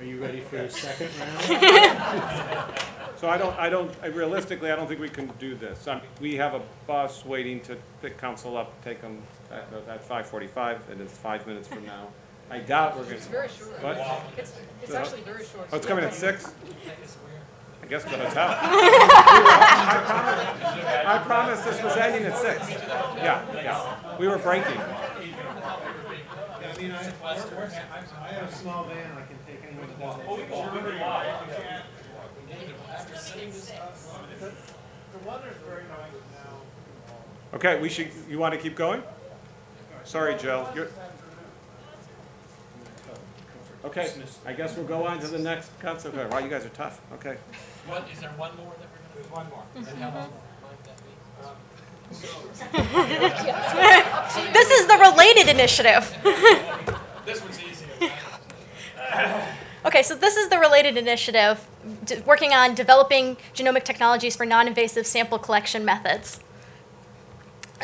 Are you ready for your second round? So I don't, I don't, I realistically, I don't think we can do this. I mean, We have a bus waiting to pick council up, take them at, at five forty-five, and it's five minutes from now. I doubt we're gonna. It's very short. What? It's, it's actually very short. Oh, it's coming at six? I guess the hotel. I promise, I promised this was ending at six. Yeah, yeah. We were breaking. I mean, I, I have a small van, I can take anyone that doesn't. Oh, okay, we should, you want to keep going? Sorry, Joe. You're. Okay, I guess we'll go on to the next council. Wow, you guys are tough. Okay. What, is there one more that we're gonna? Do? One more. And how long might that be? This is the related initiative. Okay, so this is the related initiative, working on developing genomic technologies for non-invasive sample collection methods.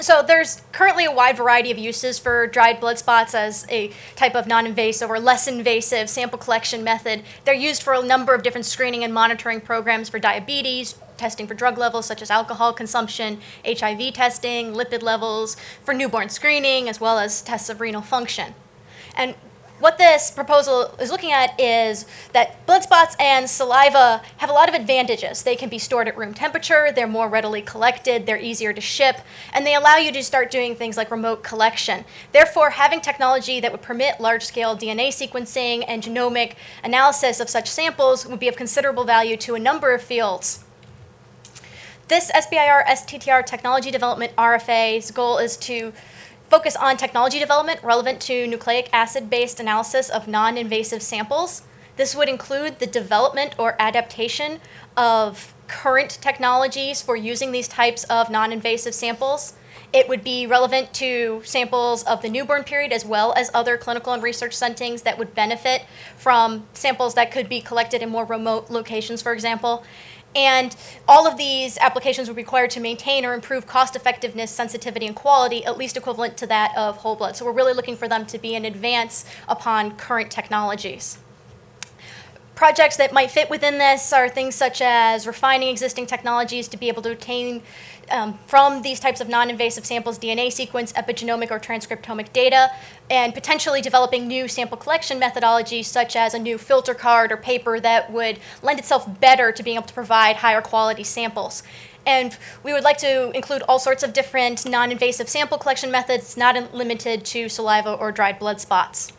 So there's currently a wide variety of uses for dried blood spots as a type of non-invasive or less invasive sample collection method. They're used for a number of different screening and monitoring programs for diabetes, testing for drug levels such as alcohol consumption, HIV testing, lipid levels, for newborn screening, as well as tests of renal function. And what this proposal is looking at is that blood spots and saliva have a lot of advantages. They can be stored at room temperature, they're more readily collected, they're easier to ship, and they allow you to start doing things like remote collection. Therefore, having technology that would permit large scale DNA sequencing and genomic analysis of such samples would be of considerable value to a number of fields. This SBIR STTR technology development RFA's goal is to focus on technology development relevant to nucleic acid based analysis of non invasive samples. This would include the development or adaptation of current technologies for using these types of non invasive samples. It would be relevant to samples of the newborn period as well as other clinical and research settings that would benefit from samples that could be collected in more remote locations, for example. And all of these applications would require to maintain or improve cost effectiveness, sensitivity, and quality, at least equivalent to that of whole blood. So we're really looking for them to be an advance upon current technologies. Projects that might fit within this are things such as refining existing technologies to be able to obtain um, from these types of non-invasive samples DNA sequence, epigenomic or transcriptomic data, and potentially developing new sample collection methodologies such as a new filter card or paper that would lend itself better to being able to provide higher quality samples. And we would like to include all sorts of different non-invasive sample collection methods, not limited to saliva or dried blood spots.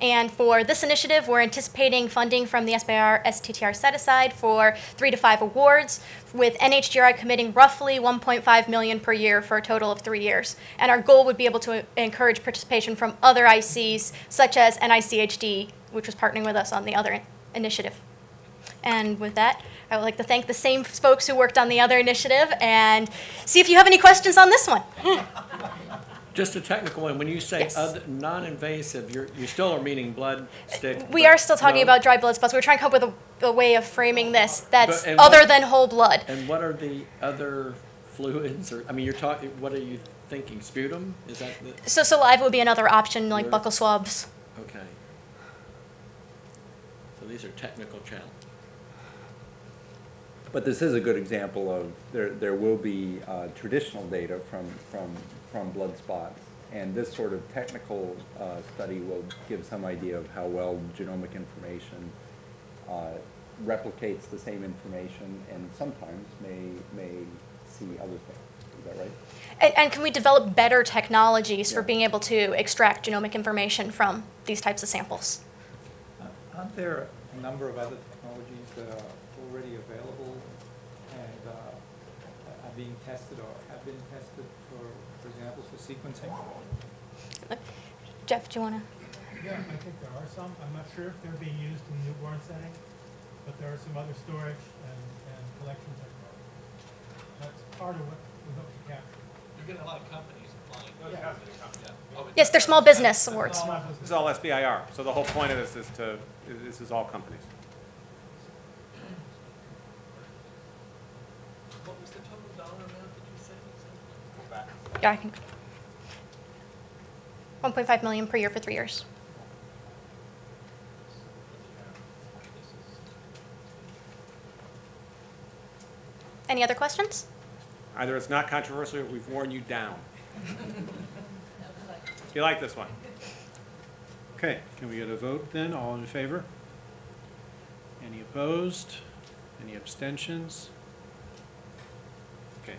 And for this initiative, we're anticipating funding from the SBIR STTR set aside for three to five awards, with NHGRI committing roughly 1.5 million per year for a total of three years. And our goal would be able to encourage participation from other ICs, such as NICHD, which was partnering with us on the other initiative. And with that, I would like to thank the same folks who worked on the other initiative and see if you have any questions on this one. Just a technical one, when you say Yes. other, non-invasive, you're, you still are meaning blood stick? We but are still talking no- about dry blood spots. We're trying to come up with a, a way of framing this that's But- and other what- than whole blood. And what are the other fluids, or, I mean, you're talking, what are you thinking, sputum? Is that the, So saliva would be another option, like Sure. buccal swabs. okay. So these are technical challenges. But this is a good example of, there, there will be uh, traditional data from, from, from blood spots. And this sort of technical uh, study will give some idea of how well genomic information uh, replicates the same information and sometimes may, may see other things. Is that right? And, and can we develop better technologies for being able to extract genomic information from these types of samples? Uh, Aren't there a number of other technologies that are already available and are being tested or have been tested for, for example, for sequencing? Jeff, do you want to? Yeah, I think there are some. I'm not sure if they're being used in the newborn setting, but there are some other storage and, and collection technologies. That's part of what we hope to capture. You're getting a lot of companies applying. Yeah. Yeah. Oh, Yes, they're small business awards. Small business. This is all SBIR, so the whole point of this is to, this is all companies. Yeah, I can. 1.5 million per year for three years. Any other questions? Either it's not controversial or we've worn you down. you like this one? Okay, can we get a vote then? All in favor? Any opposed? Any abstentions? Okay,